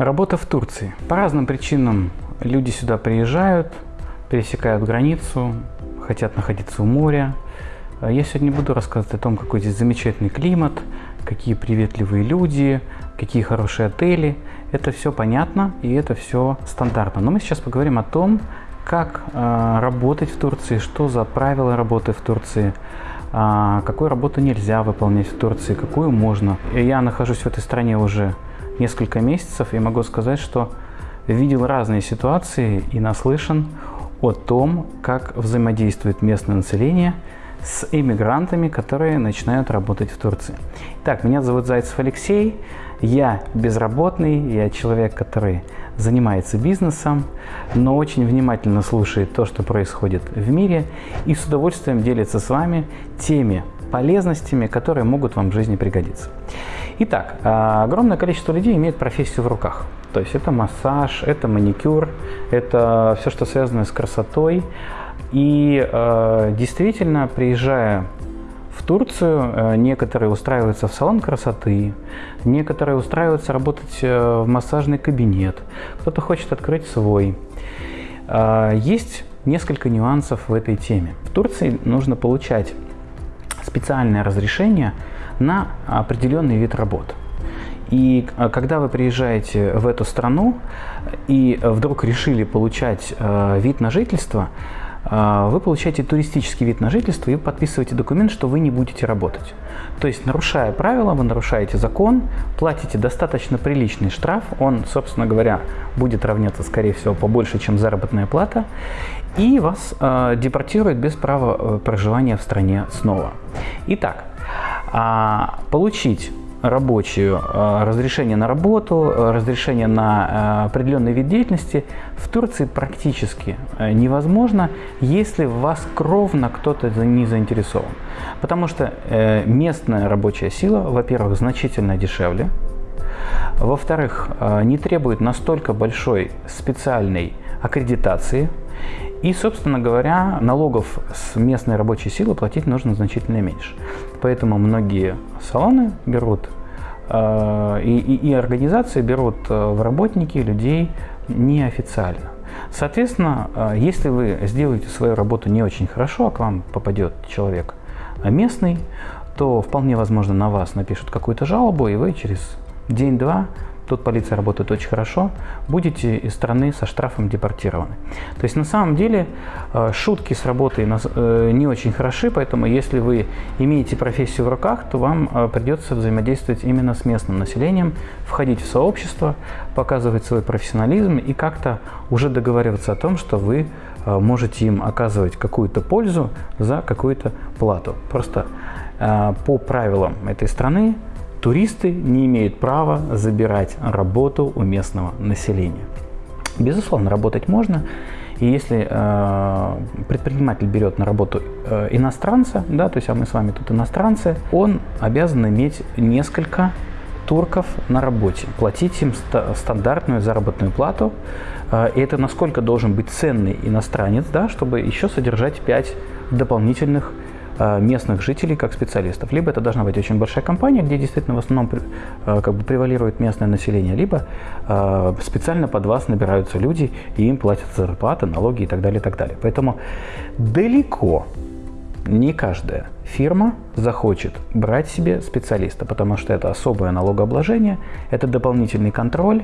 Работа в Турции. По разным причинам люди сюда приезжают, пересекают границу, хотят находиться у моря. Я сегодня буду рассказывать о том, какой здесь замечательный климат, какие приветливые люди, какие хорошие отели. Это все понятно и это все стандартно. Но мы сейчас поговорим о том, как э, работать в Турции, что за правила работы в Турции, э, какую работу нельзя выполнять в Турции, какую можно. Я нахожусь в этой стране уже несколько месяцев и могу сказать, что видел разные ситуации и наслышан о том, как взаимодействует местное население с иммигрантами, которые начинают работать в Турции. Так, меня зовут Зайцев Алексей, я безработный, я человек, который занимается бизнесом, но очень внимательно слушает то, что происходит в мире и с удовольствием делится с вами теми полезностями, которые могут вам в жизни пригодиться. Итак, а, огромное количество людей имеет профессию в руках. То есть это массаж, это маникюр, это все, что связано с красотой. И э, действительно, приезжая в Турцию, э, некоторые устраиваются в салон красоты, некоторые устраиваются работать э, в массажный кабинет, кто-то хочет открыть свой. Есть несколько нюансов в этой теме. В Турции нужно получать специальное разрешение на определенный вид работ. И э, когда вы приезжаете в эту страну и вдруг решили получать э, вид на жительство, э, вы получаете туристический вид на жительство и подписываете документ, что вы не будете работать. То есть, нарушая правила, вы нарушаете закон, платите достаточно приличный штраф, он, собственно говоря, будет равняться, скорее всего, побольше, чем заработная плата, и вас э, депортируют без права проживания в стране снова. Итак, а, получить рабочую э, разрешение на работу, э, разрешение на э, определенный вид деятельности в Турции практически невозможно, если в вас кровно кто-то не заинтересован. Потому что местная рабочая сила, во-первых, значительно дешевле, во-вторых, не требует настолько большой специальной аккредитации, и, собственно говоря, налогов с местной рабочей силы платить нужно значительно меньше. Поэтому многие салоны берут э, и, и, и организации берут э, в работники людей неофициально. Соответственно, э, если вы сделаете свою работу не очень хорошо, а к вам попадет человек местный, то вполне возможно на вас напишут какую-то жалобу, и вы через день-два тут полиция работает очень хорошо, будете из страны со штрафом депортированы. То есть на самом деле э, шутки с работой э, не очень хороши, поэтому если вы имеете профессию в руках, то вам э, придется взаимодействовать именно с местным населением, входить в сообщество, показывать свой профессионализм и как-то уже договариваться о том, что вы можете им оказывать какую-то пользу за какую-то плату. Просто по правилам этой страны Туристы не имеют права забирать работу у местного населения. Безусловно, работать можно. И если э, предприниматель берет на работу э, иностранца, да, то есть а мы с вами тут иностранцы, он обязан иметь несколько турков на работе, платить им ст стандартную заработную плату. Э, и это насколько должен быть ценный иностранец, да, чтобы еще содержать 5 дополнительных местных жителей как специалистов. Либо это должна быть очень большая компания, где действительно в основном э, как бы превалирует местное население, либо э, специально под вас набираются люди, и им платят зарплаты, налоги и так далее, и так далее. Поэтому далеко не каждая фирма захочет брать себе специалиста, потому что это особое налогообложение, это дополнительный контроль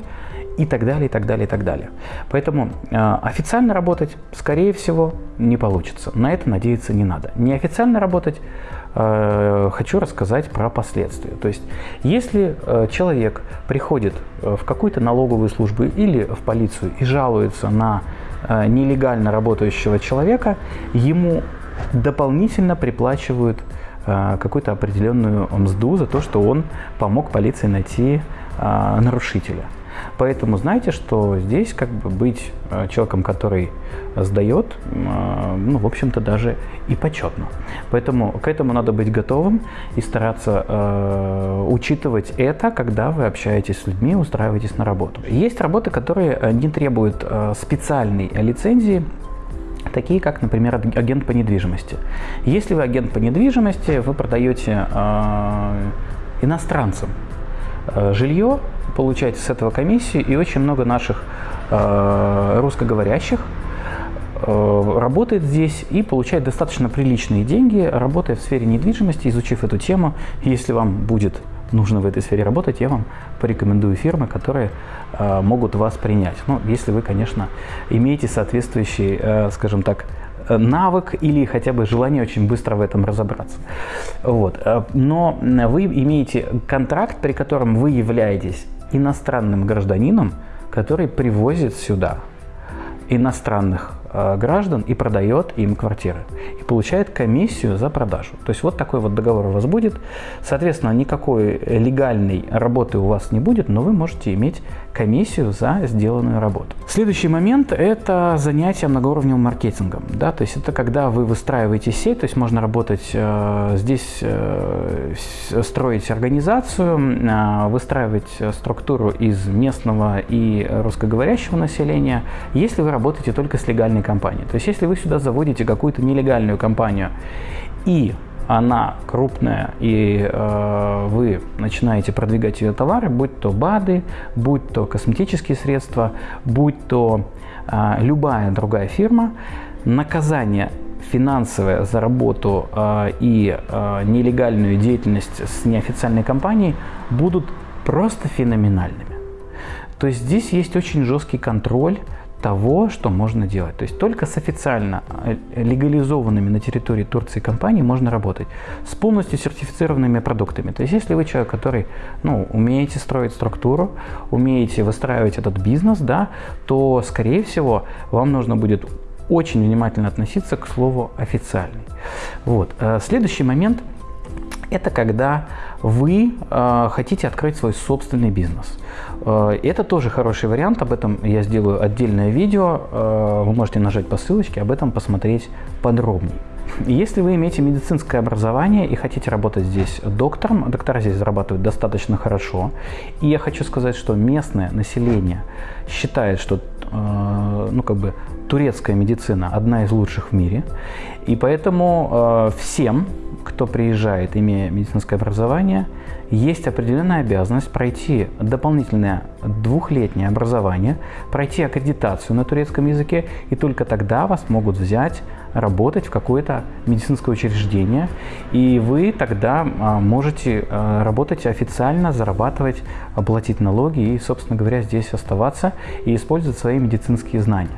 и так далее, и так далее, и так далее. Поэтому э, официально работать, скорее всего, не получится. На это надеяться не надо. Неофициально работать э, хочу рассказать про последствия. То есть, если э, человек приходит в какую-то налоговую службу или в полицию и жалуется на э, нелегально работающего человека, ему дополнительно приплачивают э, какую-то определенную мзду за то, что он помог полиции найти э, нарушителя. Поэтому знайте, что здесь как бы быть э, человеком, который сдает, ну, в общем-то, даже и почетно. Поэтому к этому надо быть готовым и стараться э, учитывать это, когда вы общаетесь с людьми, устраиваетесь на работу. Есть работы, которые не требуют э, специальной лицензии, такие как, например, агент по недвижимости. Если вы агент по недвижимости, вы продаете э, иностранцам э, жилье, получаете с этого комиссию, и очень много наших э, русскоговорящих э, работает здесь и получает достаточно приличные деньги, работая в сфере недвижимости, изучив эту тему. Если вам будет нужно в этой сфере работать, я вам порекомендую фирмы, которые э, могут вас принять. Ну, если вы, конечно, имеете соответствующий, э, скажем так, навык или хотя бы желание очень быстро в этом разобраться. Вот. Э, но вы имеете контракт, при котором вы являетесь иностранным гражданином, который привозит сюда иностранных граждан и продает им квартиры. И получает комиссию за продажу. То есть вот такой вот договор у вас будет. Соответственно, никакой легальной работы у вас не будет, но вы можете иметь комиссию за сделанную работу. Следующий момент – это занятие многоуровневым маркетингом. Да? То есть это когда вы выстраиваете сеть, то есть можно работать э, здесь, э, строить организацию, э, выстраивать структуру из местного и русскоговорящего населения, если вы работаете только с легальной компании. То есть если вы сюда заводите какую-то нелегальную компанию и она крупная, и э, вы начинаете продвигать ее товары, будь то БАДы, будь то косметические средства, будь то э, любая другая фирма, наказание финансовое за работу э, и э, нелегальную деятельность с неофициальной компанией будут просто феноменальными. То есть здесь есть очень жесткий контроль того, что можно делать. То есть только с официально э, легализованными на территории Турции компанией можно работать с полностью сертифицированными продуктами. То есть если вы человек, который ну, умеете строить структуру, умеете выстраивать этот бизнес, да, то, скорее всего, вам нужно будет очень внимательно относиться к слову «официальный». Вот. Э, следующий момент – это когда вы э, хотите открыть свой собственный бизнес. Э, это тоже хороший вариант, об этом я сделаю отдельное видео, э, вы можете нажать по ссылочке, об этом посмотреть подробнее. Если вы имеете медицинское образование и хотите работать здесь доктором, доктора здесь зарабатывают достаточно хорошо. И я хочу сказать, что местное население считает, что э, ну, как бы, турецкая медицина одна из лучших в мире. И поэтому всем кто приезжает, имея медицинское образование, есть определенная обязанность пройти дополнительное двухлетнее образование, пройти аккредитацию на турецком языке, и только тогда вас могут взять работать в какое-то медицинское учреждение, и вы тогда а, можете а, работать официально, зарабатывать, платить налоги и, собственно говоря, здесь оставаться и использовать свои медицинские знания.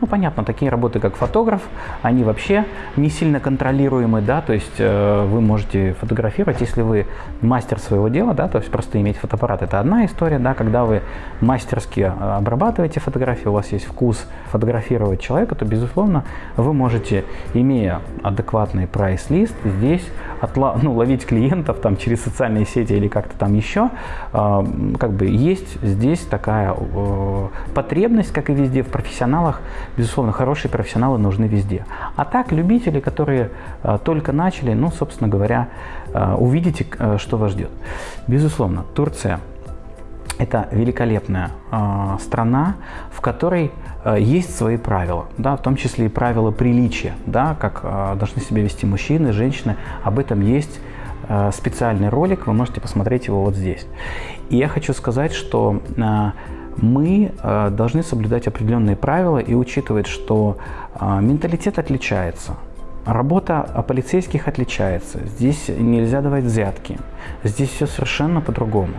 Ну, понятно, такие работы, как фотограф, они вообще не сильно контролируемы, да, то есть э, вы можете фотографировать, если вы мастер своего дела, да, то есть просто иметь фотоаппарат, это одна история, да, когда вы мастерски а, обрабатываете фотографии, у вас есть вкус фотографировать человека, то, безусловно, вы можете имея адекватный прайс-лист, здесь отла ну, ловить клиентов там, через социальные сети или как-то там еще, э, как бы есть здесь такая э, потребность, как и везде в профессионалах. Безусловно, хорошие профессионалы нужны везде. А так, любители, которые э, только начали, ну, собственно говоря, э, увидите, э, что вас ждет. Безусловно, Турция – это великолепная э, страна, в которой э, есть свои правила, да, в том числе и правила приличия, да, как э, должны себя вести мужчины, женщины. Об этом есть э, специальный ролик, вы можете посмотреть его вот здесь. И я хочу сказать, что э, мы э, должны соблюдать определенные правила и учитывать, что э, менталитет отличается – Работа полицейских отличается. Здесь нельзя давать взятки. Здесь все совершенно по-другому.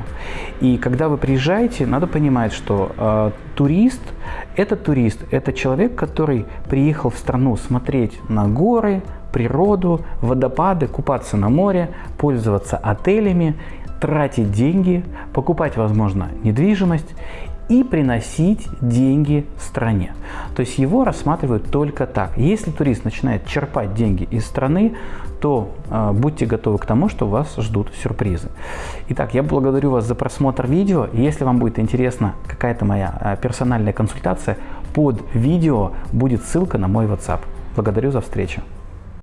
И когда вы приезжаете, надо понимать, что э, турист – это турист, это человек, который приехал в страну смотреть на горы, природу, водопады, купаться на море, пользоваться отелями, тратить деньги, покупать, возможно, недвижимость и приносить деньги стране. То есть его рассматривают только так. Если турист начинает черпать деньги из страны, то э, будьте готовы к тому, что вас ждут сюрпризы. Итак, я благодарю вас за просмотр видео. Если вам будет интересна какая-то моя э, персональная консультация, под видео будет ссылка на мой WhatsApp. Благодарю за встречу.